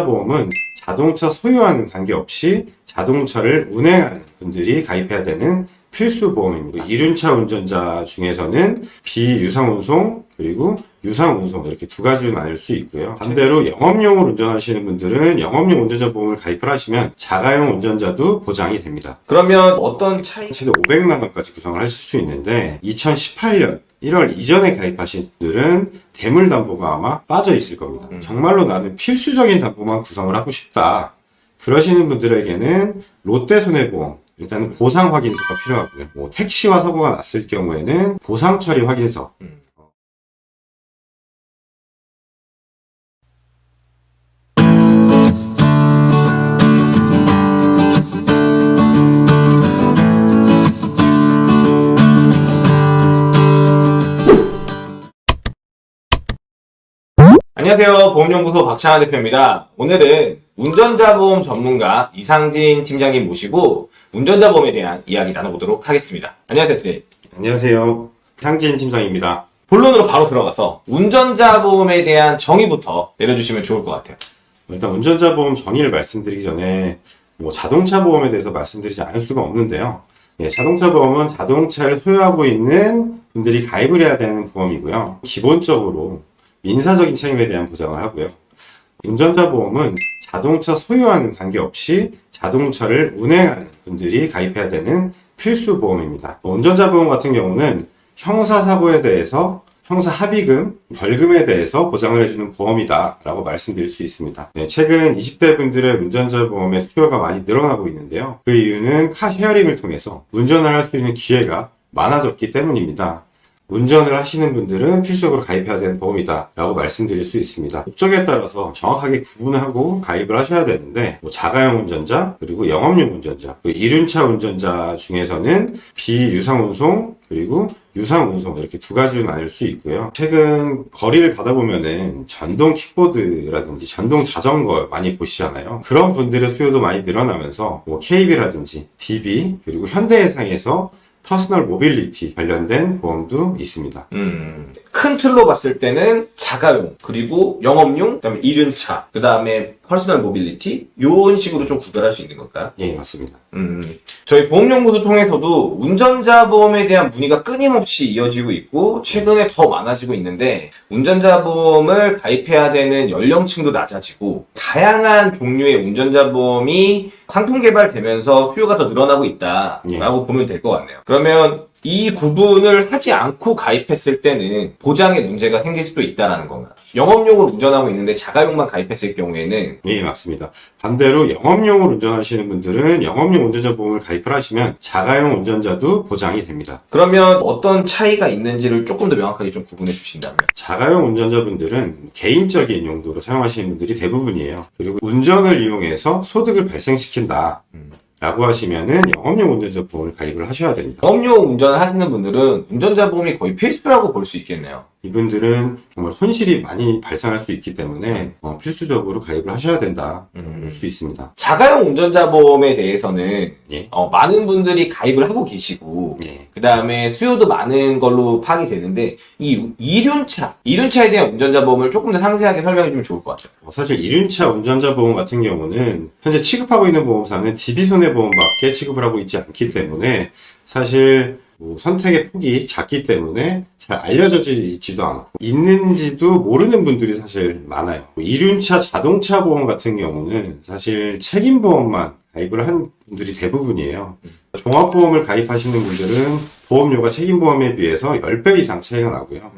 보험은 자동차 소유와는 관계없이 자동차를 운행하는 분들이 가입해야 되는 필수 보험입니다. 이륜차 운전자 중에서는 비유상운송 그리고 유상운송 이렇게 두 가지로 나눌 수 있고요. 반대로 영업용을 운전하시는 분들은 영업용 운전자 보험을 가입을 하시면 자가용 운전자도 보장이 됩니다. 그러면 어떤 차이? 최대 500만 원까지 구성을 하실 수 있는데 2018년 1월 이전에 가입하신 분들은 대물 담보가 아마 빠져 있을 겁니다. 정말로 나는 필수적인 담보만 구성을 하고 싶다. 그러시는 분들에게는 롯데손해보험 일단은 보상 확인서가 필요하고요. 뭐 택시와 사고가 났을 경우에는 보상 처리 확인서 안녕하세요. 보험연구소 박찬환 대표입니다. 오늘은 운전자 보험 전문가 이상진 팀장님 모시고 운전자 보험에 대한 이야기 나눠보도록 하겠습니다. 안녕하세요, 대표님. 안녕하세요. 상진 팀장입니다. 본론으로 바로 들어가서 운전자 보험에 대한 정의부터 내려주시면 좋을 것 같아요. 일단 운전자 보험 정의를 말씀드리기 전에 뭐 자동차 보험에 대해서 말씀드리지 않을 수가 없는데요. 예, 자동차 보험은 자동차를 소유하고 있는 분들이 가입을 해야 되는 보험이고요. 기본적으로 민사적인 책임에 대한 보장을 하고요. 운전자 보험은 자동차 소유와는 관계없이 자동차를 운행하는 분들이 가입해야 되는 필수 보험입니다. 운전자 보험 같은 경우는 형사사고에 대해서 형사 합의금, 벌금에 대해서 보장을 해주는 보험이다 라고 말씀드릴 수 있습니다. 네, 최근 20대 분들의 운전자 보험의 수요가 많이 늘어나고 있는데요. 그 이유는 car sharing을 통해서 운전을 할 수 있는 기회가 많아졌기 때문입니다. 운전을 하시는 분들은 필수적으로 가입해야 되는 보험이다 라고 말씀드릴 수 있습니다. 목적에 따라서 정확하게 구분하고 가입을 하셔야 되는데 뭐 자가용 운전자 그리고 영업용 운전자 그 이륜차 운전자 중에서는 비유상운송 그리고 유상운송 이렇게 두 가지로 나눌 수 있고요. 최근 거리를 가다 보면은 전동 킥보드라든지 전동 자전거 많이 보시잖아요. 그런 분들의 수요도 많이 늘어나면서 뭐 KB라든지 DB 그리고 현대해상에서 personal mobility 관련된 보험도 있습니다. 음, 큰 틀로 봤을 때는 자가용, 그리고 영업용, 그 다음에 이륜차, 그 다음에 personal mobility, 요런 식으로 좀 구별할 수 있는 걸까요? 예, 맞습니다. 음, 저희 보험연구소 통해서도 운전자 보험에 대한 문의가 끊임없이 이어지고 있고 최근에 더 많아지고 있는데 운전자 보험을 가입해야 되는 연령층도 낮아지고 다양한 종류의 운전자 보험이 상품 개발되면서 수요가 더 늘어나고 있다라고 보면 될 것 같네요. 그러면 이 구분을 하지 않고 가입했을 때는 보장에 문제가 생길 수도 있다라는 건가요? 영업용으로 운전하고 있는데 자가용만 가입했을 경우에는 예, 맞습니다. 반대로 영업용을 운전하시는 분들은 영업용 운전자 보험을 가입을 하시면 자가용 운전자도 보장이 됩니다. 그러면 어떤 차이가 있는지를 조금 더 명확하게 좀 구분해 주신다면 자가용 운전자분들은 개인적인 용도로 사용하시는 분들이 대부분이에요. 그리고 운전을 이용해서 소득을 발생시킨다. 라고 하시면은 영업용 운전자 보험을 가입을 하셔야 됩니다. 영업용 운전을 하시는 분들은 운전자 보험이 거의 필수라고 볼 수 있겠네요. 이분들은 정말 손실이 많이 발생할 수 있기 때문에 어, 필수적으로 가입을 하셔야 된다. 볼수 있습니다. 자가용 운전자 보험에 대해서는 예. 어, 많은 분들이 가입을 하고 계시고 예. 그 다음에 수요도 많은 걸로 파악이 되는데 이 이륜차, 이륜차에 대한 운전자 보험을 조금 더 상세하게 설명해 주면 좋을 것 같아요. 어, 사실 이륜차 운전자 보험 같은 경우는 현재 취급하고 있는 보험사는 DB 손해보험밖에 취급을 하고 있지 않기 때문에 사실 뭐 선택의 폭이 작기 때문에 잘 알려져 있지도 않고 있는지도 모르는 분들이 사실 많아요. 뭐 이륜차 자동차 보험 같은 경우는 사실 책임보험만 가입을 한 분들이 대부분이에요. 종합보험을 가입하시는 분들은 보험료가 책임보험에 비해서 10배 이상 차이가 나고요.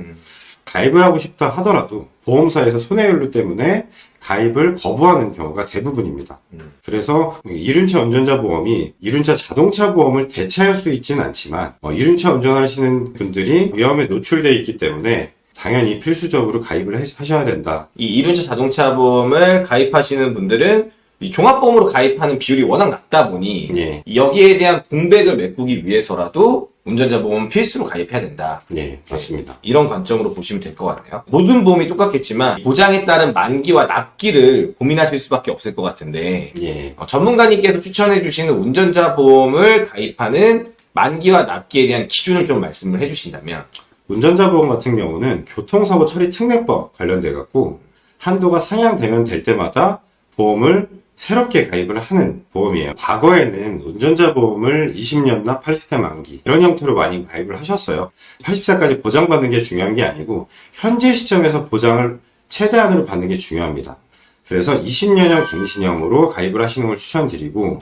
가입을 하고 싶다 하더라도 보험사에서 손해율 때문에 가입을 거부하는 경우가 대부분입니다. 그래서 이륜차 운전자 보험이 이륜차 자동차 보험을 대체할 수 있지는 않지만 어, 이륜차 운전하시는 분들이 위험에 노출되어 있기 때문에 당연히 필수적으로 가입을 해- 하셔야 된다. 이 이륜차 자동차 보험을 가입하시는 분들은 이 종합보험으로 가입하는 비율이 워낙 낮다 보니 예. 여기에 대한 공백을 메꾸기 위해서라도 운전자 보험 필수로 가입해야 된다. 네, 맞습니다. 이런 관점으로 보시면 될 것 같네요. 모든 보험이 똑같겠지만 보장에 따른 만기와 납기를 고민하실 수밖에 없을 것 같은데 예. 어, 전문가님께서 추천해 주시는 운전자 보험을 가입하는 만기와 납기에 대한 기준을 좀 말씀을 해 주신다면 운전자 보험 같은 경우는 교통사고 처리 특례법 관련돼 갖고 한도가 상향되면 될 때마다 보험을 새롭게 가입을 하는 보험이에요. 과거에는 운전자 보험을 20년나 80세 만기 이런 형태로 많이 가입을 하셨어요. 80세까지 보장받는 게 중요한 게 아니고 현재 시점에서 보장을 최대한으로 받는 게 중요합니다. 그래서 20년형 갱신형으로 가입을 하시는 걸 추천드리고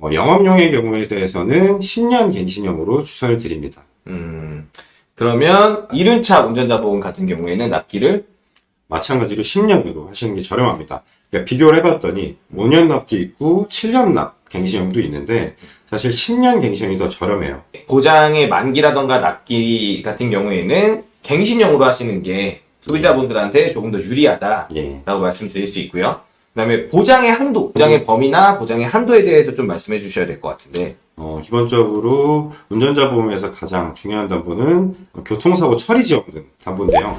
어, 영업용의 경우에 대해서는 10년 갱신형으로 추천을 드립니다. 음, 그러면 이륜차 운전자 보험 같은 경우에는 납기를 마찬가지로 10년으로 하시는 게 저렴합니다. 그러니까 비교를 해봤더니 5년 납도 있고 7년 납 갱신형도 있는데 사실 10년 갱신형이 더 저렴해요. 보장의 만기라던가 납기 같은 경우에는 갱신형으로 하시는 게 소비자분들한테 조금 더 유리하다라고 예. 말씀드릴 수 있고요. 그 다음에 보장의 한도, 보장의 범위나 보장의 한도에 대해서 좀 말씀해 주셔야 될 것 같은데. 어, 기본적으로 운전자 보험에서 가장 중요한 담보는 교통사고 처리 지원금 담보인데요.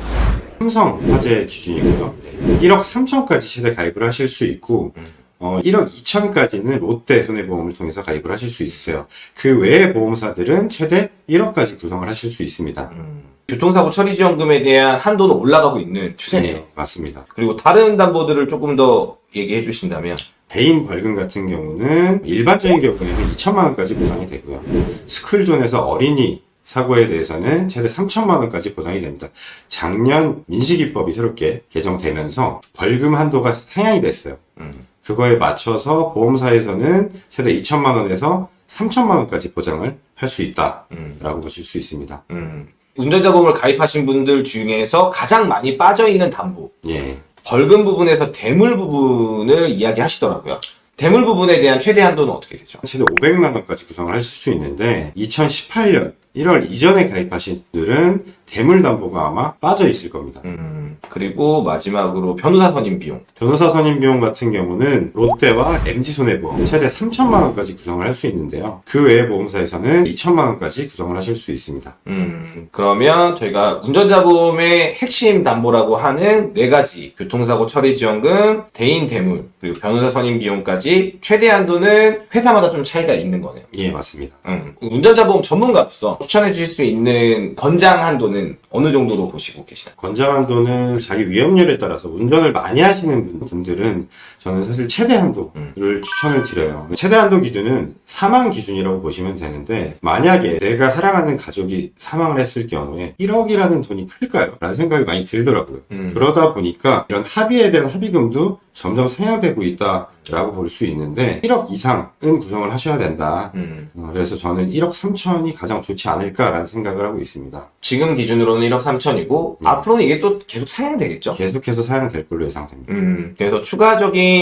삼성 화재 기준이고요. 1억 3천까지 최대 가입을 하실 수 있고 어, 1억 2천까지는 롯데 손해보험을 통해서 가입을 하실 수 있어요. 그 외의 보험사들은 최대 1억까지 구성을 하실 수 있습니다. 교통사고 처리 지원금에 대한 한도는 올라가고 있는 추세네요. 네, 맞습니다. 그리고 다른 담보들을 조금 더 얘기해 주신다면 개인 벌금 같은 경우는 일반적인 경우에는 2천만 원까지 보상이 되고요. 스쿨존에서 어린이 사고에 대해서는 최대 3천만 원까지 보상이 됩니다. 작년 민식이법이 새롭게 개정되면서 벌금 한도가 상향이 됐어요. 음. 그거에 맞춰서 보험사에서는 최대 2천만 원에서 3천만 원까지 보장을 할 수 있다라고 음. 보실 수 있습니다. 음. 운전자 보험을 가입하신 분들 중에서 가장 많이 빠져 있는 담보 예. 벌금 부분에서 대물 부분을 이야기하시더라고요. 대물 부분에 대한 최대 한도는 어떻게 되죠? 최대 500만 원까지 구성을 하실 수 있는데 2018년 1월 이전에 가입하신 분들은 대물담보가 아마 빠져 있을 겁니다. 음, 그리고 마지막으로 변호사 선임 비용. 변호사 선임 비용 같은 경우는 롯데와 MG손해보험 최대 3천만 원까지 구성을 할 수 있는데요. 그 외의 보험사에서는 2천만 원까지 구성을 하실 수 있습니다. 음, 그러면 저희가 운전자 보험의 핵심 담보라고 하는 네 가지 교통사고 처리 지원금, 대인 대물, 그리고 변호사 선임 비용까지 최대 한도는 회사마다 좀 차이가 있는 거네요. 예, 맞습니다. 음, 운전자 보험 전문가로서 추천해 주실 수 있는 권장 한도는 어느 정도로 보시고 계시나요? 권장 한도는 자기 위험률에 따라서 운전을 많이 하시는 분들은 저는 사실 최대 한도를 추천을 드려요. 최대 한도 기준은 사망 기준이라고 보시면 되는데 만약에 내가 사랑하는 가족이 사망을 했을 경우에 1억이라는 돈이 클까요? 라는 생각이 많이 들더라고요. 음. 그러다 보니까 이런 합의에 대한 합의금도 점점 상향되고 있다라고 볼 수 있는데 1억 이상은 구성을 하셔야 된다. 음, 어, 그래서 저는 1억 3천이 가장 좋지 않을까라는 생각을 하고 있습니다. 지금 기준으로는 1억 3천이고 네. 앞으로는 이게 또 계속 상향되겠죠? 계속해서 사용될 걸로 예상됩니다. 음, 그래서 추가적인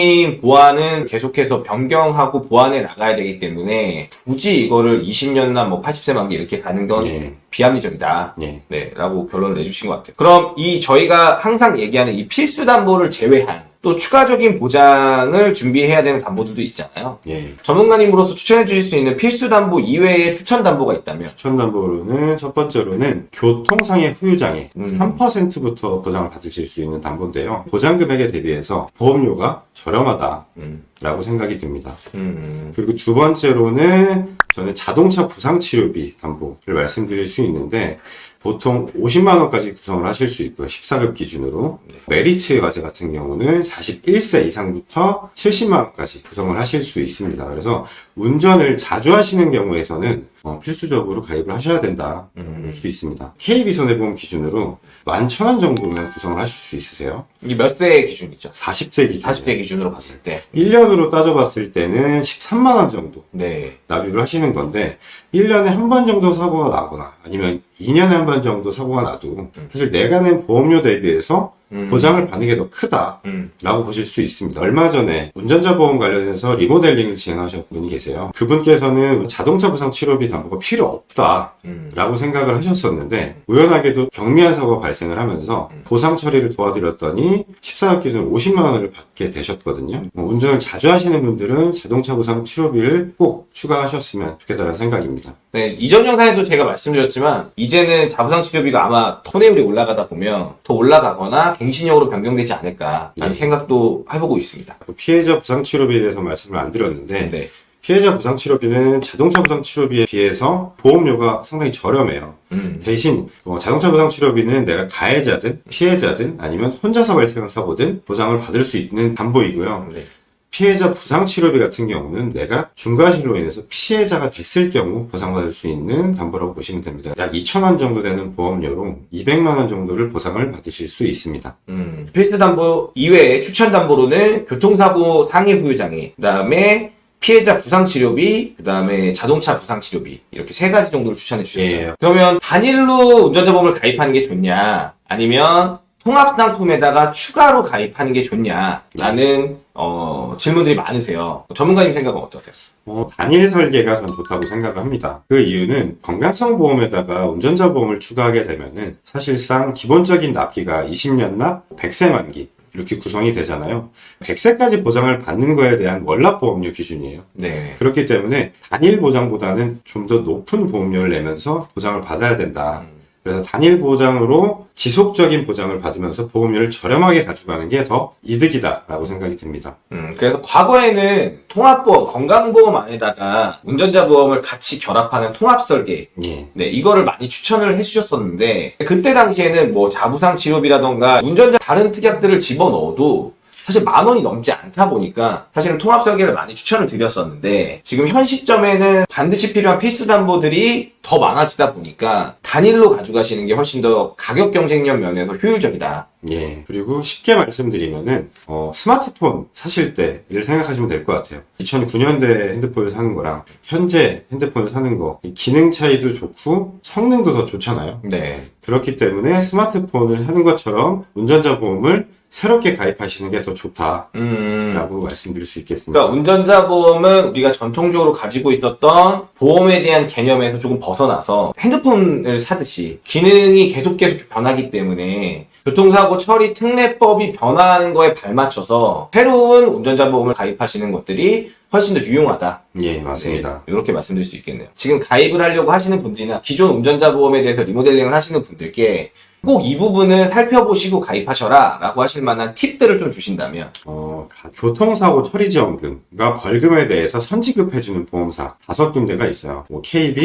보완은 계속해서 변경하고 보완해 나가야 되기 때문에 굳이 이거를 20년나 뭐 80세 만기 이렇게 가는 건 예. 비합리적이다. 예. 네, 라고 결론을 내주신 것 같아요. 그럼 이 저희가 항상 얘기하는 이 필수 담보를 제외한 또 추가적인 보장을 준비해야 되는 담보들도 있잖아요. 예. 전문가님으로서 추천해 주실 수 있는 필수 담보 이외에 추천 담보가 있다면 추천 담보로는 첫 번째로는 교통상해 후유장애 음. 3%부터 보장을 받으실 수 있는 담보인데요. 보장 금액에 대비해서 보험료가 저렴하다라고 음, 생각이 듭니다. 음, 그리고 두 번째로는 저는 자동차 부상 치료비 담보를 말씀드릴 수 있는데 보통 50만 원까지 구성을 하실 수 있고요. 14급 기준으로. 메리츠 과제 같은 경우는 41세 이상부터 70만 원까지 구성을 하실 수 있습니다. 그래서 운전을 자주 하시는 경우에서는 어, 필수적으로 가입을 하셔야 된다 음. 볼수 있습니다. KB 손해보험 기준으로 11,000원 정도면 구성을 하실 수 있으세요. 이게 몇 세 기준이죠? 40세 기준. 40대 기준으로 봤을 때. 1년으로 따져봤을 때는 13만 원 정도 네. 납입을 하시는 건데 1년에 한 번 정도 사고가 나거나 아니면 2년에 한 번 정도 사고가 나도 사실 내가 낸 보험료 대비해서 음. 보장을 받는 게 더 크다라고 음, 보실 수 있습니다. 얼마 전에 운전자 보험 관련해서 리모델링을 진행하셨던 분이 계세요. 그분께서는 자동차 부상 치료비 담보가 필요 없다. 음, 라고 생각을 하셨었는데 우연하게도 경미한 사고가 발생을 하면서 음. 보상 처리를 도와드렸더니 14억 기준 50만 원을 받게 되셨거든요. 뭐 운전을 자주 하시는 분들은 자동차 보상 치료비를 꼭 추가하셨으면 좋겠다는 생각입니다. 네, 이전 영상에도 제가 말씀드렸지만 이제는 자부상 치료비가 아마 손해율이 올라가다 보면 더 올라가거나 갱신형으로 변경되지 않을까 라는 네. 생각도 해보고 있습니다. 피해자 부상 치료비에 대해서 말씀을 안 드렸는데 네. 피해자 부상 치료비는 자동차 부상 치료비에 비해서 보험료가 상당히 저렴해요. 음, 대신 어, 자동차 부상 치료비는 내가 가해자든 피해자든 아니면 혼자서 발생한 사고든 보장을 받을 수 있는 담보이고요. 네. 피해자 부상 치료비 같은 경우는 내가 중과실로 인해서 피해자가 됐을 경우 보상받을 수 있는 담보라고 보시면 됩니다. 약 2천원 정도 되는 보험료로 200만 원 정도를 보상을 받으실 수 있습니다. 음, 필수 담보 이외에 추천 담보로는 교통사고 상해 후유장애, 그 다음에 피해자 부상 치료비, 그 다음에 자동차 부상 치료비 이렇게 세 가지 정도를 추천해 주셨어요. 예. 그러면 단일로 운전자 보험을 가입하는 게 좋냐, 아니면 통합 상품에다가 추가로 가입하는 게 좋냐라는 어, 질문들이 많으세요. 전문가님 생각은 어떠세요? 어, 단일 설계가 전 좋다고 생각합니다. 그 이유는 건강성 보험에다가 운전자 보험을 추가하게 되면은 사실상 기본적인 납기가 20년 납, 100세 만기 이렇게 구성이 되잖아요. 100세까지 보장을 받는 거에 대한 월납 보험료 기준이에요. 네. 그렇기 때문에 단일 보장보다는 좀 더 높은 보험료를 내면서 보장을 받아야 된다. 그래서 단일 보장으로 지속적인 보장을 받으면서 보험료를 저렴하게 가져가는 게 더 이득이다 라고 생각이 듭니다. 음, 그래서 과거에는 통합보험, 건강보험 안에다가 운전자 보험을 같이 결합하는 통합 설계, 예. 네, 이거를 많이 추천을 해주셨었는데, 그때 당시에는 뭐 자부상 치료비라던가 운전자 다른 특약들을 집어넣어도 사실 만 원이 넘지 않다 보니까 사실은 통합 설계를 많이 추천을 드렸었는데 지금 현 시점에는 반드시 필요한 필수 담보들이 더 많아지다 보니까 단일로 가져가시는 게 훨씬 더 가격 경쟁력 면에서 효율적이다. 예. 그리고 쉽게 말씀드리면은, 어, 스마트폰 사실 때를 생각하시면 될 것 같아요. 2009년대 핸드폰을 사는 거랑 현재 핸드폰을 사는 거, 이 기능 차이도 좋고 성능도 더 좋잖아요. 네. 그렇기 때문에 스마트폰을 사는 것처럼 운전자 보험을 새롭게 가입하시는 게 더 좋다라고 음. 말씀드릴 수 있겠습니다. 그러니까 운전자 보험은 우리가 전통적으로 가지고 있었던 보험에 대한 개념에서 조금 벗어나서 핸드폰을 사듯이 기능이 계속 계속 변하기 때문에 교통사고 처리 특례법이 변화하는 거에 발맞춰서 새로운 운전자 보험을 가입하시는 것들이 훨씬 더 유용하다. 예, 맞습니다. 네, 이렇게 말씀드릴 수 있겠네요. 지금 가입을 하려고 하시는 분들이나 기존 운전자 보험에 대해서 리모델링을 하시는 분들께 꼭 이 부분을 살펴보시고 가입하셔라 라고 하실 만한 팁들을 좀 주신다면 어, 가- 교통사고 처리지원금과 벌금에 대해서 선지급해주는 보험사 다섯 군데가 있어요. 뭐 KB,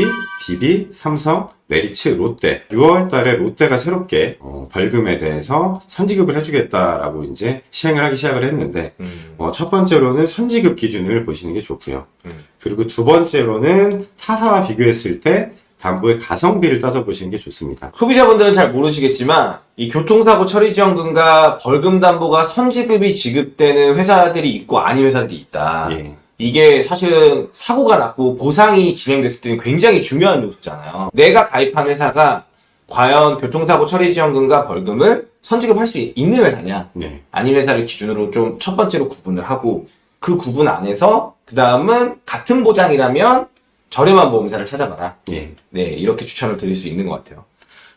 DB, 삼성, 메리츠, 롯데. 6월 달에 롯데가 새롭게 어, 벌금에 대해서 선지급을 해주겠다라고 이제 시행을 하기 시작을 했는데 어, 첫 번째로는 선지급 기준을 보시는 게 좋고요. 음. 그리고 두 번째로는 타사와 비교했을 때 담보의 가성비를 따져보시는 게 좋습니다. 소비자분들은 잘 모르시겠지만 이 교통사고 처리지원금과 벌금 담보가 선지급이 지급되는 회사들이 있고 아닌 회사들이 있다. 예. 이게 사실은 사고가 났고 보상이 진행됐을 때는 굉장히 중요한 요소잖아요. 내가 가입한 회사가 과연 교통사고 처리지원금과 벌금을 선지급할 수 있는 회사냐 네. 아닌 회사를 기준으로 좀 첫 번째로 구분을 하고 그 구분 안에서 그 다음은 같은 보장이라면 저렴한 보험사를 찾아봐라. 예. 네, 이렇게 추천을 드릴 수 있는 것 같아요.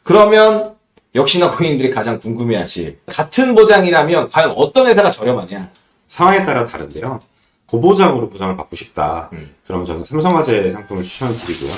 그러면 역시나 고객님들이 가장 궁금해하실 같은 보장이라면 과연 어떤 회사가 저렴하냐? 상황에 따라 다른데요. 고보장으로 보장을 받고 싶다. 음. 그럼 저는 삼성화재 상품을 추천드리고요.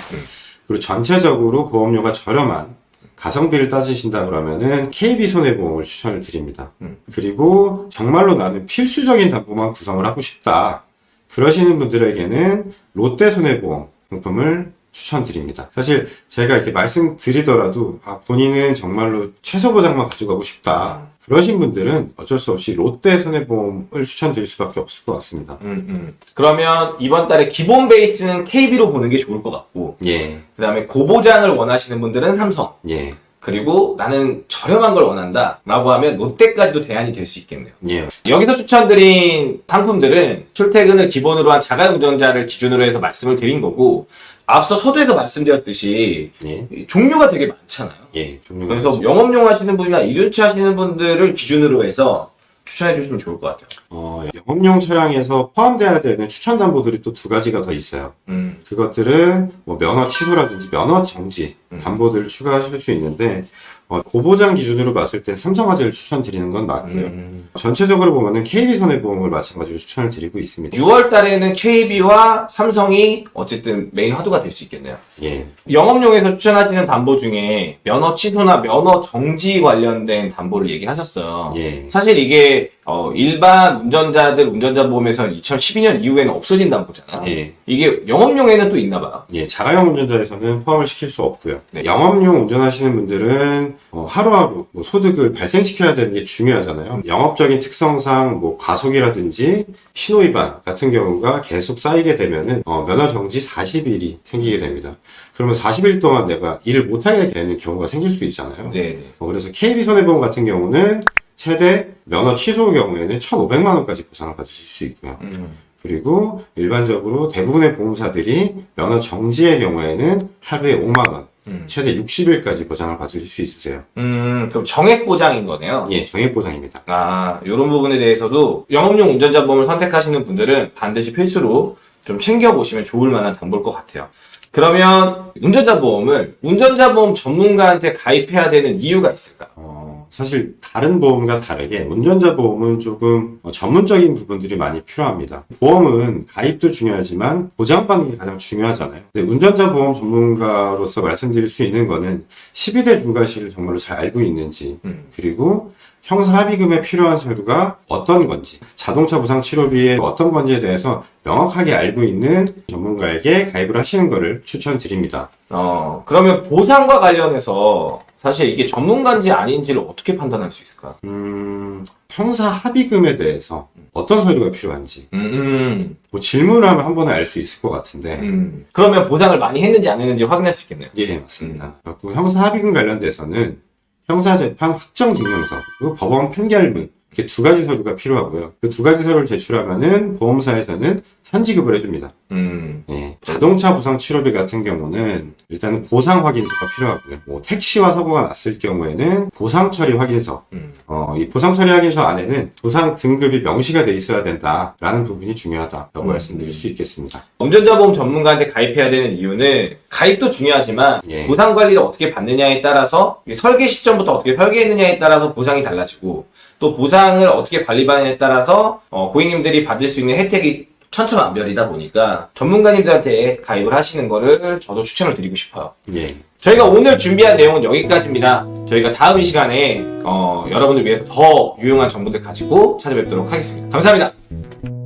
그리고 전체적으로 보험료가 저렴한 가성비를 따지신다 그러면은 KB 손해보험을 추천을 드립니다. 음. 그리고 정말로 나는 필수적인 담보만 구성을 하고 싶다. 그러시는 분들에게는 롯데 손해보험 상품을 추천드립니다. 사실 제가 이렇게 말씀드리더라도 아, 본인은 정말로 최소 보장만 가져가고 싶다. 그러신 분들은 어쩔 수 없이 롯데 손해보험을 추천드릴 수밖에 없을 것 같습니다. 음, 음. 그러면 이번 달에 기본 베이스는 KB로 보는 게 좋을 것 같고, 예, 그 다음에 고보장을 원하시는 분들은 삼성, 예, 그리고 나는 저렴한 걸 원한다 라고 하면 롯데까지도 대안이 될 수 있겠네요. 예, 여기서 추천드린 상품들은 출퇴근을 기본으로 한 자가운전자를 기준으로 해서 말씀을 드린 거고, 앞서 서두에서 말씀드렸듯이 예, 종류가 되게 많잖아요. 예. 종류가 그래서 영업용 하시는 분이나 일륜차 하시는 분들을 기준으로 해서 추천해 주시면 좋을 것 같아요. 어, 영업용 차량에서 포함돼야 되는 추천 담보들이 또 두 가지가 더 있어요. 음, 그것들은 뭐 면허 취소라든지 면허 정지 담보들을 추가하실 수 있는데 어, 고보장 기준으로 봤을 때 삼성화재를 추천드리는 건 맞고요. 음. 전체적으로 보면은 KB 손해보험을 마찬가지로 추천을 드리고 있습니다. 6월 달에는 KB와 삼성이 어쨌든 메인 화두가 될 수 있겠네요. 예, 영업용에서 추천하시는 담보 중에 면허 취소나 면허 정지 관련된 담보를 얘기하셨어요. 예, 사실 이게 어, 일반 운전자들 운전자 보험에서는 2012년 이후에는 없어진다는 거잖아. 예. 이게 영업용에는 또 있나 봐요. 예, 자가용 운전자에서는 포함을 시킬 수 없고요. 네. 영업용 운전하시는 분들은 어, 하루하루 뭐 소득을 발생시켜야 되는 게 중요하잖아요. 영업적인 특성상 뭐 과속이라든지 신호위반 같은 경우가 계속 쌓이게 되면은 어, 면허 정지 40일이 생기게 됩니다. 그러면 40일 동안 내가 일을 못하게 되는 경우가 생길 수 있잖아요. 네, 네. 어, 그래서 KB 손해보험 같은 경우는 최대 면허 취소 경우에는 1,500만 원까지 보상을 받으실 수 있고요. 음. 그리고 일반적으로 대부분의 보험사들이 면허 정지의 경우에는 하루에 5만 원, 음. 최대 60일까지 보장을 받으실 수 있으세요. 음, 그럼 정액 보장인 거네요. 예, 정액 보장입니다. 아, 이런 부분에 대해서도 영업용 운전자 보험을 선택하시는 분들은 반드시 필수로 좀 챙겨보시면 좋을 만한 정보일 것 같아요. 그러면 운전자 보험을 운전자 보험 전문가한테 가입해야 되는 이유가 있을까? 어, 사실 다른 보험과 다르게 운전자 보험은 조금 어, 전문적인 부분들이 많이 필요합니다. 보험은 가입도 중요하지만 보장받는 게 가장 중요하잖아요. 운전자 보험 전문가로서 말씀드릴 수 있는 거는 12대 중과실을 정말로 잘 알고 있는지 음. 그리고 형사 합의금에 필요한 서류가 어떤 건지, 자동차 부상 치료비에 어떤 건지에 대해서 명확하게 알고 있는 전문가에게 가입을 하시는 것을 추천드립니다. 어, 그러면 보상과 관련해서 사실 이게 전문가인지 아닌지를 어떻게 판단할 수 있을까? 음, 형사 합의금에 대해서 어떤 서류가 필요한지 음, 음, 뭐 질문을 하면 한 번에 알 수 있을 것 같은데 음. 그러면 보상을 많이 했는지 안 했는지 확인할 수 있겠네요. 예 맞습니다. 그리고 형사 합의금 관련돼서는 형사재판 확정증명서 그리고 법원 판결문 이렇게 두 가지 서류가 필요하고요. 그 두 가지 서류를 제출하면은 보험사에서는 선지급을 해줍니다. 음, 예, 자동차 부상 치료비 같은 경우는 일단 보상 확인서가 필요하고요. 뭐 택시와 사고가 났을 경우에는 보상 처리 확인서. 음. 어, 이 보상 처리 확인서 안에는 보상 등급이 명시가 돼 있어야 된다라는 부분이 중요하다라고 음. 말씀드릴 수 있겠습니다. 운전자 보험 전문가한테 가입해야 되는 이유는 가입도 중요하지만 예. 보상 관리를 어떻게 받느냐에 따라서 이 설계 시점부터 어떻게 설계했느냐에 따라서 보상이 달라지고 또 보상을 어떻게 관리받느냐에 따라서 어, 고객님들이 받을 수 있는 혜택이 천차만별이다 보니까 전문가님들한테 가입을 하시는 거를 저도 추천을 드리고 싶어요. 예. 저희가 오늘 준비한 내용은 여기까지입니다. 저희가 다음 이 시간에 어, 여러분들 위해서 더 유용한 정보들 가지고 찾아뵙도록 하겠습니다. 감사합니다.